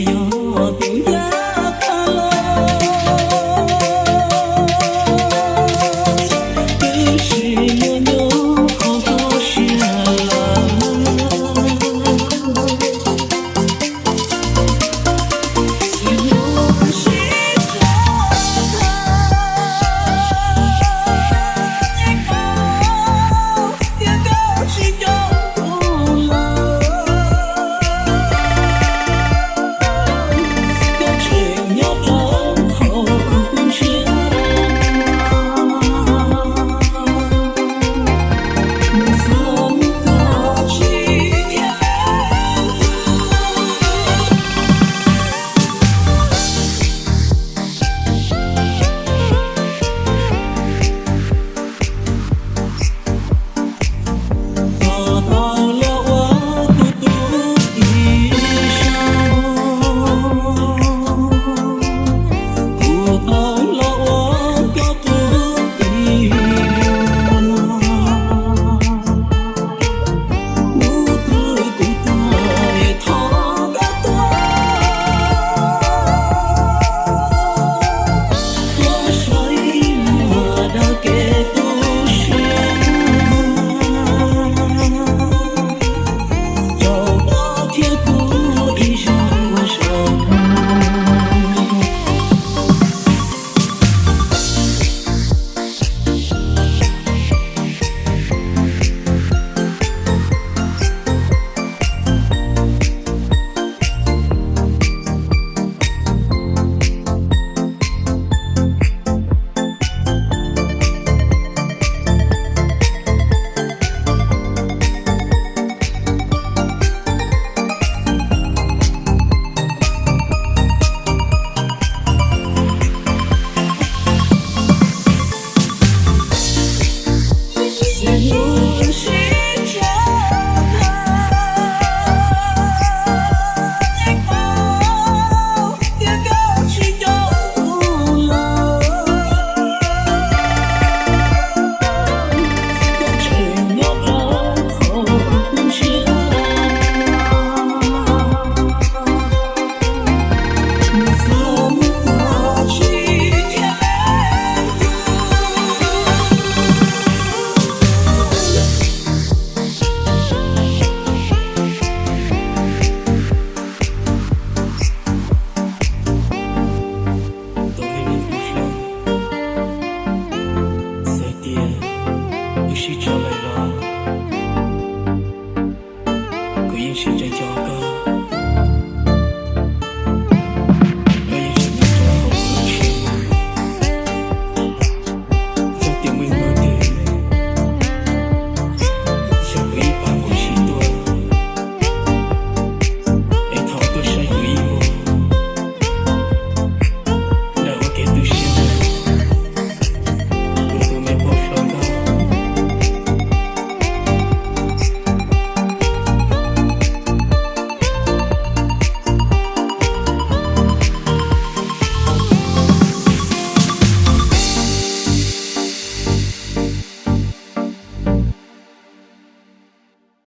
有病